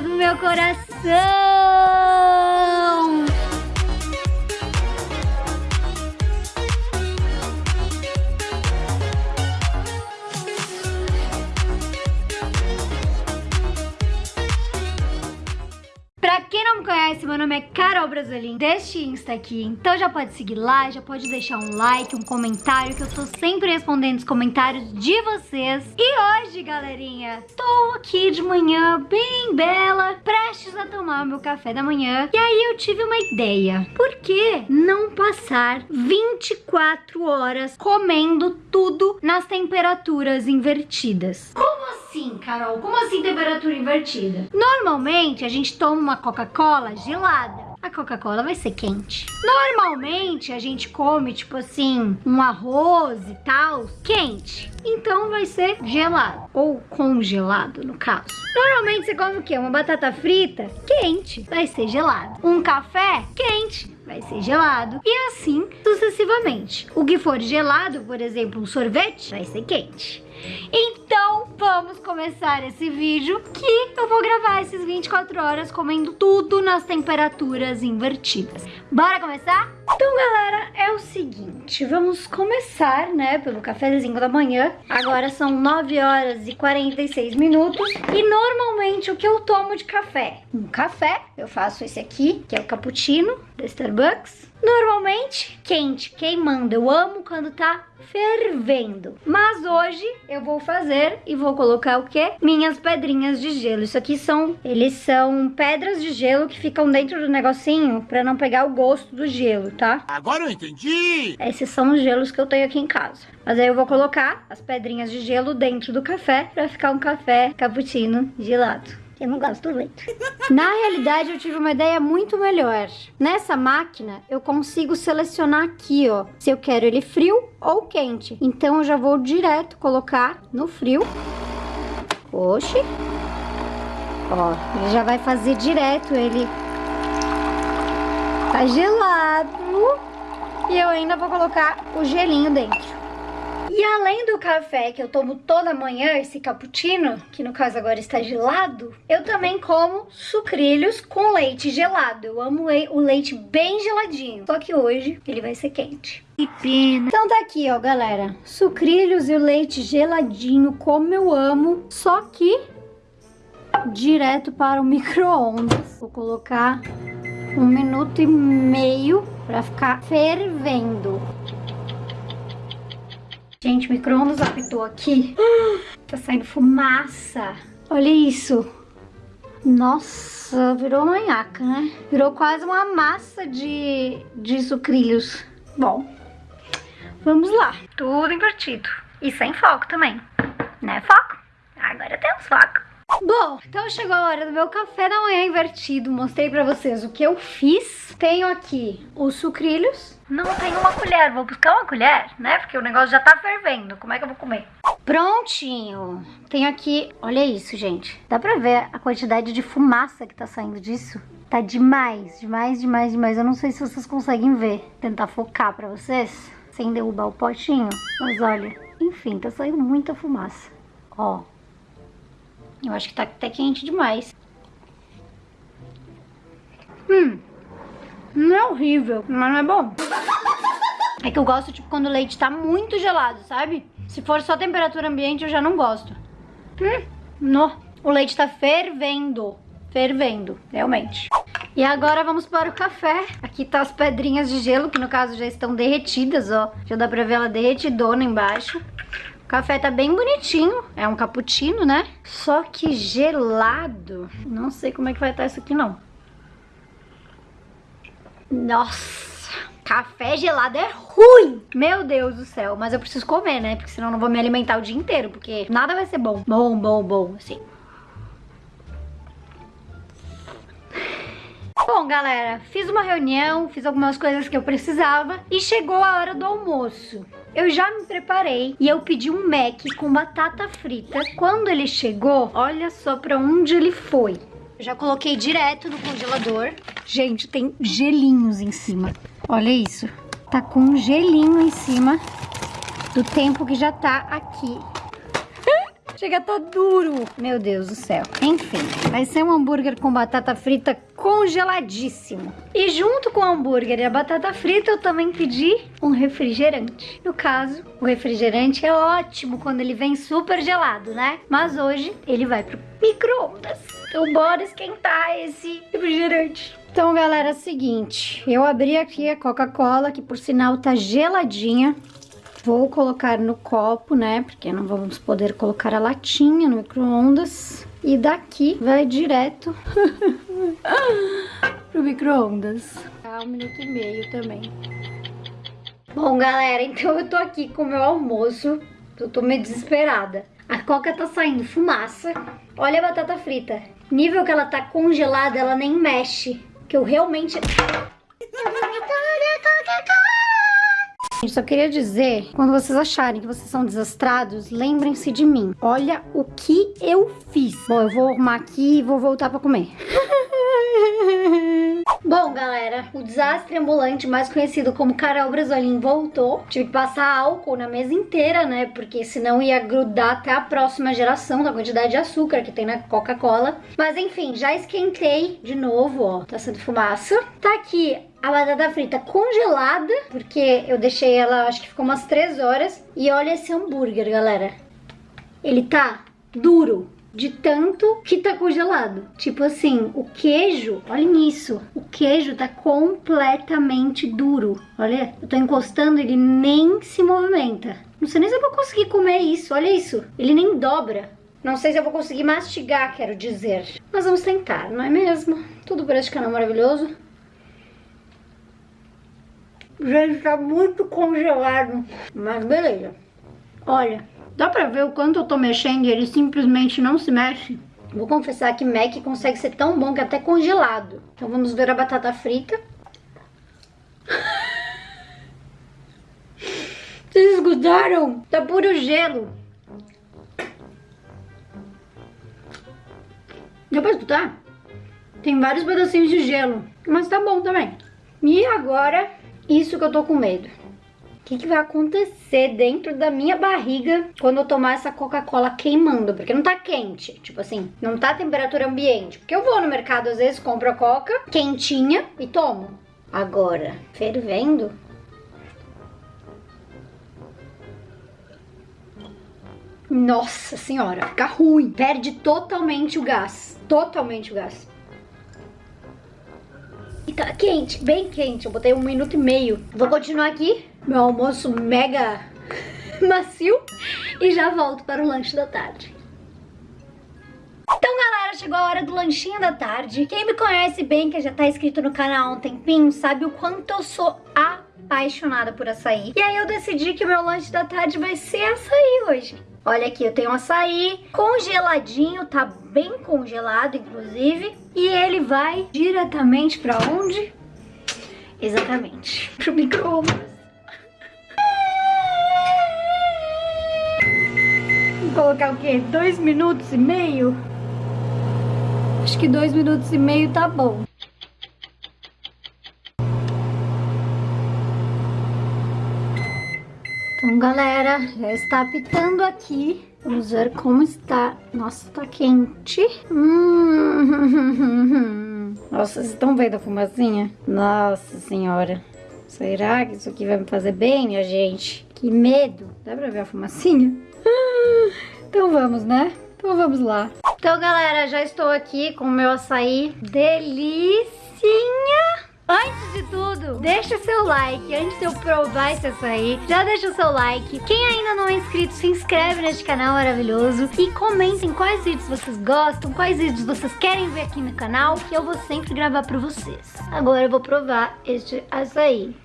do meu coração! Conhece, meu nome é Carol Brasolim, deste Insta aqui. Então já pode seguir lá, já pode deixar um like, um comentário, que eu tô sempre respondendo os comentários de vocês. E hoje, galerinha, tô aqui de manhã, bem bela, prestes a tomar meu café da manhã. E aí eu tive uma ideia. Por que não passar 24 horas comendo tudo nas temperaturas invertidas? Como assim, Carol? Como assim temperatura invertida? Normalmente a gente toma uma Coca-Cola gelada. A Coca-Cola vai ser quente. Normalmente a gente come, tipo assim, um arroz e tal, quente. Então vai ser gelado. Ou congelado, no caso. Normalmente você come o quê? Uma batata frita? Quente. Vai ser gelado. Um café? Quente vai ser gelado e assim sucessivamente. O que for gelado, por exemplo, um sorvete, vai ser quente. Então, vamos começar esse vídeo que eu vou gravar esses 24 horas comendo tudo nas temperaturas invertidas. Bora começar? Então, galera, é o seguinte, vamos começar, né, pelo cafezinho da manhã. Agora são 9 horas e 46 minutos e normalmente o que eu tomo de café? Um café, eu faço esse aqui, que é o cappuccino da Starbucks. Normalmente quente, queimando. Eu amo quando tá fervendo. Mas hoje eu vou fazer e vou colocar o quê? Minhas pedrinhas de gelo. Isso aqui são, eles são pedras de gelo que ficam dentro do negocinho pra não pegar o gosto do gelo, tá? Agora eu entendi! Esses são os gelos que eu tenho aqui em casa. Mas aí eu vou colocar as pedrinhas de gelo dentro do café pra ficar um café cappuccino gelado. Eu não gosto do leite. Na realidade, eu tive uma ideia muito melhor. Nessa máquina, eu consigo selecionar aqui, ó, se eu quero ele frio ou quente. Então, eu já vou direto colocar no frio. Oxi. Ó, ele já vai fazer direto ele. Tá gelado. E eu ainda vou colocar o gelinho dentro. E além do café que eu tomo toda manhã, esse cappuccino, que no caso agora está gelado, eu também como sucrilhos com leite gelado. Eu amo o leite bem geladinho, só que hoje ele vai ser quente. Que pena. Então tá aqui, ó, galera. Sucrilhos e o leite geladinho, como eu amo, só que direto para o micro-ondas. Vou colocar um minuto e meio para ficar fervendo. Gente, o micro-ondas apitou aqui. Tá saindo fumaça. Olha isso. Nossa, virou manhaca, né? Virou quase uma massa de, de sucrilhos. Bom, vamos lá. Tudo invertido. E sem foco também. Né, foco? Agora temos foco. Bom, então chegou a hora do meu café da manhã invertido. Mostrei pra vocês o que eu fiz. Tenho aqui os sucrilhos. Não tenho uma colher, vou buscar uma colher, né? Porque o negócio já tá fervendo. Como é que eu vou comer? Prontinho. Tenho aqui, olha isso, gente. Dá pra ver a quantidade de fumaça que tá saindo disso? Tá demais, demais, demais, demais. Eu não sei se vocês conseguem ver. Tentar focar pra vocês, sem derrubar o potinho. Mas olha, enfim, tá saindo muita fumaça. Ó, eu acho que tá até quente demais. Hum, não é horrível, mas não é bom. É que eu gosto, tipo, quando o leite tá muito gelado, sabe? Se for só temperatura ambiente, eu já não gosto. Hum, no. O leite tá fervendo. Fervendo, realmente. E agora vamos para o café. Aqui tá as pedrinhas de gelo, que no caso já estão derretidas, ó. Já dá pra ver ela derretidona embaixo. Café tá bem bonitinho, é um cappuccino, né? Só que gelado. Não sei como é que vai estar isso aqui, não. Nossa, café gelado é ruim. Meu Deus do céu, mas eu preciso comer, né? Porque senão eu não vou me alimentar o dia inteiro, porque nada vai ser bom. Bom, bom, bom, assim. Bom, galera, fiz uma reunião, fiz algumas coisas que eu precisava e chegou a hora do almoço. Eu já me preparei e eu pedi um Mac com batata frita. Quando ele chegou, olha só pra onde ele foi. Já coloquei direto no congelador. Gente, tem gelinhos em cima. Olha isso. Tá com um gelinho em cima do tempo que já tá aqui. Chega tá duro. Meu Deus do céu. Enfim, vai ser um hambúrguer com batata frita congeladíssimo. E junto com o hambúrguer e a batata frita, eu também pedi um refrigerante. No caso, o refrigerante é ótimo quando ele vem super gelado, né? Mas hoje ele vai pro micro-ondas. Então bora esquentar esse refrigerante. Então, galera, é o seguinte. Eu abri aqui a Coca-Cola, que por sinal tá geladinha. Vou colocar no copo, né? Porque não vamos poder colocar a latinha no micro-ondas. E daqui vai direto pro micro-ondas. Tá um minuto e meio também. Bom, galera, então eu tô aqui com o meu almoço. Eu tô meio desesperada. A coca tá saindo fumaça. Olha a batata frita. Nível que ela tá congelada, ela nem mexe. Que eu realmente... Só queria dizer, quando vocês acharem que vocês são desastrados, lembrem-se de mim. Olha o que eu fiz. Bom, eu vou arrumar aqui e vou voltar pra comer. Bom, galera, o desastre ambulante, mais conhecido como Carol Brasolim, voltou. Tive que passar álcool na mesa inteira, né? Porque senão ia grudar até a próxima geração da quantidade de açúcar que tem na Coca-Cola. Mas enfim, já esquentei de novo, ó. Tá sendo fumaça. Tá aqui a batata frita congelada, porque eu deixei ela, acho que ficou umas 3 horas. E olha esse hambúrguer, galera. Ele tá duro, de tanto que tá congelado. Tipo assim, o queijo, olhem isso, queijo tá completamente duro. Olha, eu tô encostando, ele nem se movimenta. Não sei nem se eu vou conseguir comer isso, olha isso. Ele nem dobra. Não sei se eu vou conseguir mastigar, quero dizer. Mas vamos tentar, não é mesmo? Tudo por este canal maravilhoso. Gente, tá muito congelado. Mas beleza. Olha, dá pra ver o quanto eu tô mexendo e ele simplesmente não se mexe? Vou confessar que Mac consegue ser tão bom que é até congelado. Então vamos ver a batata frita. Vocês escutaram? Tá puro gelo. Deu pra escutar? Tem vários pedacinhos de gelo. Mas tá bom também. E agora isso que eu tô com medo. Que, que vai acontecer dentro da minha barriga quando eu tomar essa Coca-Cola queimando? Porque não tá quente, tipo assim, não tá temperatura ambiente. Porque eu vou no mercado, às vezes, compro a Coca quentinha e tomo. Agora, fervendo, Nossa senhora, fica ruim. Perde totalmente o gás. Totalmente o gás. Tá quente, bem quente. Eu botei um minuto e meio. Vou continuar aqui. Meu almoço mega macio. E já volto para o lanche da tarde. Então, galera, chegou a hora do lanchinho da tarde. Quem me conhece bem, que já tá inscrito no canal há um tempinho, sabe o quanto eu sou apaixonada por açaí. E aí eu decidi que o meu lanche da tarde vai ser açaí hoje. Olha aqui, eu tenho açaí congeladinho, tá bem congelado, inclusive. E ele vai diretamente pra onde? Exatamente, pro micro-ondas. Colocar o quê? Dois minutos e meio? Acho que dois minutos e meio tá bom. Então, galera, já está apitando aqui. Vamos ver como está. Nossa, tá quente. Hum. Nossa, vocês estão vendo a fumacinha? Nossa senhora. Será que isso aqui vai me fazer bem, minha gente? Que medo. Dá pra ver a fumacinha? Então vamos, né? Então vamos lá. Então, galera, já estou aqui com o meu açaí. Delicinha! Antes de tudo, deixa seu like. Antes de eu provar esse açaí, já deixa o seu like. Quem ainda não é inscrito, se inscreve neste canal maravilhoso. E comentem quais vídeos vocês gostam, quais vídeos vocês querem ver aqui no canal. Que eu vou sempre gravar pra vocês. Agora eu vou provar este açaí.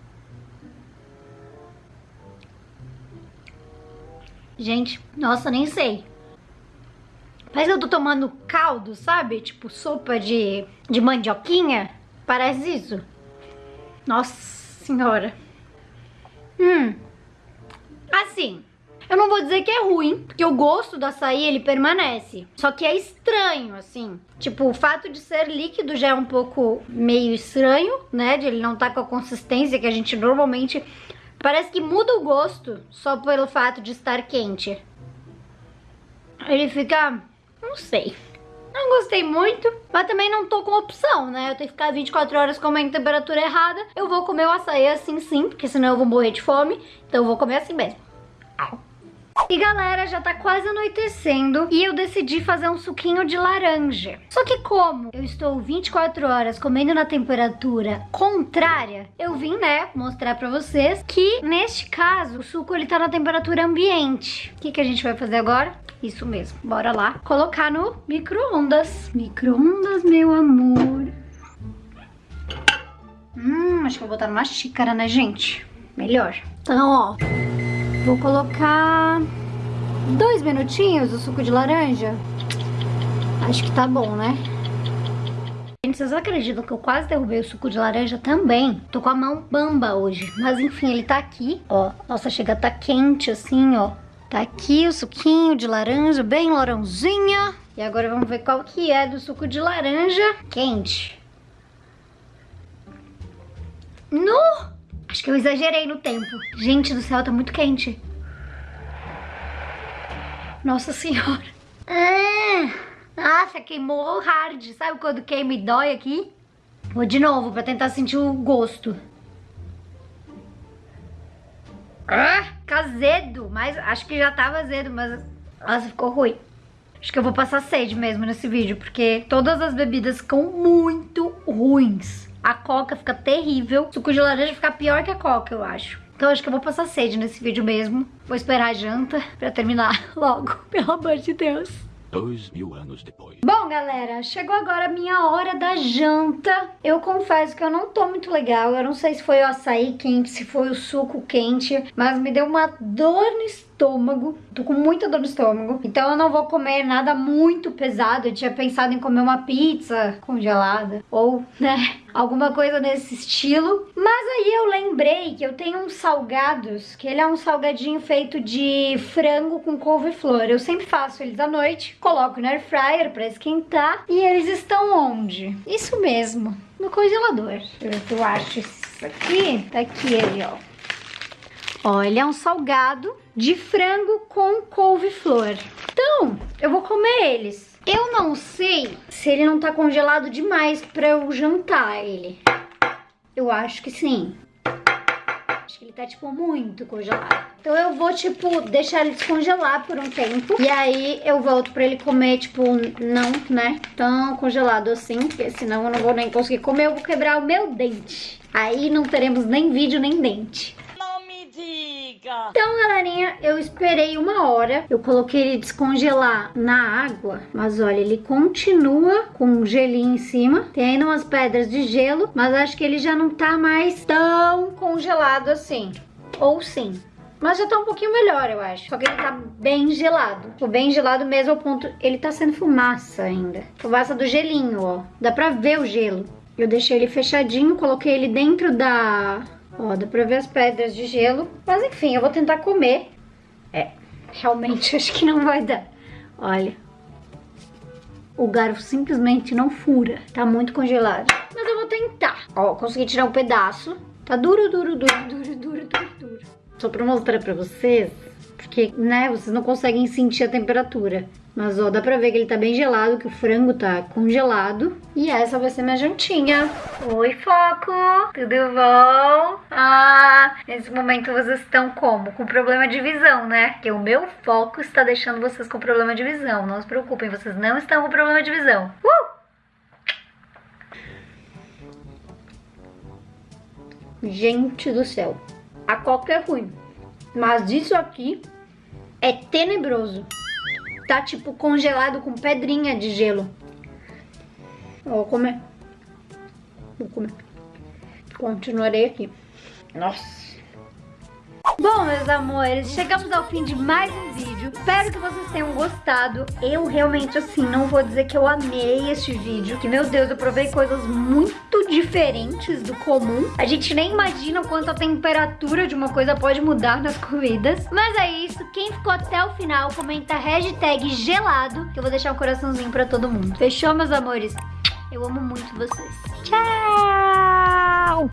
Gente, nossa, nem sei. Que eu tô tomando caldo, sabe? Tipo sopa de, de mandioquinha. Parece isso. Nossa senhora. Hum. Assim, eu não vou dizer que é ruim, porque o gosto do açaí, ele permanece. Só que é estranho, assim. Tipo, o fato de ser líquido já é um pouco meio estranho, né? De ele não estar tá com a consistência que a gente normalmente... Parece que muda o gosto só pelo fato de estar quente. ele fica... não sei. Não gostei muito, mas também não tô com opção, né? Eu tenho que ficar 24 horas comendo temperatura errada. Eu vou comer o açaí assim sim, porque senão eu vou morrer de fome. Então eu vou comer assim mesmo. E galera, já tá quase anoitecendo e eu decidi fazer um suquinho de laranja. Só que como eu estou 24 horas comendo na temperatura contrária, eu vim, né, mostrar pra vocês que neste caso o suco ele tá na temperatura ambiente. O que, que a gente vai fazer agora? Isso mesmo, bora lá. Colocar no micro-ondas. Micro-ondas, meu amor. Hum, acho que vou botar numa xícara, né, gente? Melhor. Então, ó, vou colocar dois minutinhos o suco de laranja. Acho que tá bom, né? Gente, vocês acreditam que eu quase derrubei o suco de laranja também? Tô com a mão bamba hoje. Mas enfim, ele tá aqui, ó. Nossa, chega tá quente assim, ó. Tá aqui o suquinho de laranja, bem larãozinha. E agora vamos ver qual que é do suco de laranja quente. No! Acho que eu exagerei no tempo. Gente do céu, tá muito quente. Nossa senhora. Ah, nossa, queimou hard. Sabe quando queima e dói aqui? Vou de novo pra tentar sentir o gosto. Ah, fica azedo. Mas acho que já tava azedo, mas... Nossa, ficou ruim. Acho que eu vou passar sede mesmo nesse vídeo, porque todas as bebidas ficam muito ruins. A coca fica terrível. Suco de laranja fica pior que a coca, eu acho. Então acho que eu vou passar sede nesse vídeo mesmo. Vou esperar a janta pra terminar logo, pelo amor de Deus. Dois mil anos depois. Bom, galera, chegou agora a minha hora da janta. Eu confesso que eu não tô muito legal. Eu não sei se foi o açaí quente, se foi o suco quente, mas me deu uma dor no estômago. Tô com muita dor no estômago. Então eu não vou comer nada muito pesado. Eu tinha pensado em comer uma pizza congelada. Ou, né, alguma coisa nesse estilo. Mas aí eu lembrei que eu tenho uns salgados, que ele é um salgadinho feito de frango com couve-flor. Eu sempre faço eles à noite, coloco no air fryer pra esquentar. E eles estão onde? Isso mesmo, no congelador. Eu acho isso aqui. Tá aqui ele, ó. É um salgado de frango com couve-flor. Então, eu vou comer eles. Eu não sei se ele não tá congelado demais pra eu jantar ele. Eu acho que sim. Acho que ele tá, tipo, muito congelado. Então eu vou, tipo, deixar ele descongelar por um tempo. E aí eu volto pra ele comer, tipo, não, né, tão congelado assim. Porque senão eu não vou nem conseguir comer, eu vou quebrar o meu dente. Aí não teremos nem vídeo, nem dente. Então, galerinha, eu esperei uma hora. Eu coloquei ele descongelar na água. Mas olha, ele continua com um gelinho em cima. Tem ainda umas pedras de gelo. Mas acho que ele já não tá mais tão congelado assim. Ou sim. Mas já tá um pouquinho melhor, eu acho. Só que ele tá bem gelado. Tô bem gelado mesmo ao ponto... Ele tá sendo fumaça ainda. Fumaça do gelinho, ó. Dá pra ver o gelo. Eu deixei ele fechadinho, coloquei ele dentro da Ó, dá pra ver as pedras de gelo. Mas enfim, eu vou tentar comer. É, realmente acho que não vai dar. Olha. O garfo simplesmente não fura. Tá muito congelado. Mas eu vou tentar. Ó, consegui tirar um pedaço. Tá duro, duro, duro, duro, duro, duro, duro. Só pra mostrar pra vocês. Porque, né, vocês não conseguem sentir a temperatura. Mas, ó, dá pra ver que ele tá bem gelado, que o frango tá congelado. E essa vai ser minha jantinha. Oi, Foco! Tudo bom? Ah, nesse momento vocês estão como? Com problema de visão, né? Porque o meu foco está deixando vocês com problema de visão. Não se preocupem, vocês não estão com problema de visão. Uh! Gente do céu. A coca é ruim. Mas isso aqui é tenebroso tá tipo congelado com pedrinha de gelo. Vou comer. Vou comer. Continuarei aqui. Nossa. Bom, meus amores, chegamos ao fim de mais um vídeo. Espero que vocês tenham gostado. Eu realmente, assim, não vou dizer que eu amei este vídeo. Que, meu Deus, eu provei coisas muito diferentes do comum. A gente nem imagina o quanto a temperatura de uma coisa pode mudar nas comidas. Mas é isso. Quem ficou até o final, comenta hashtag gelado, que eu vou deixar um coraçãozinho pra todo mundo. Fechou, meus amores? Eu amo muito vocês. Tchau!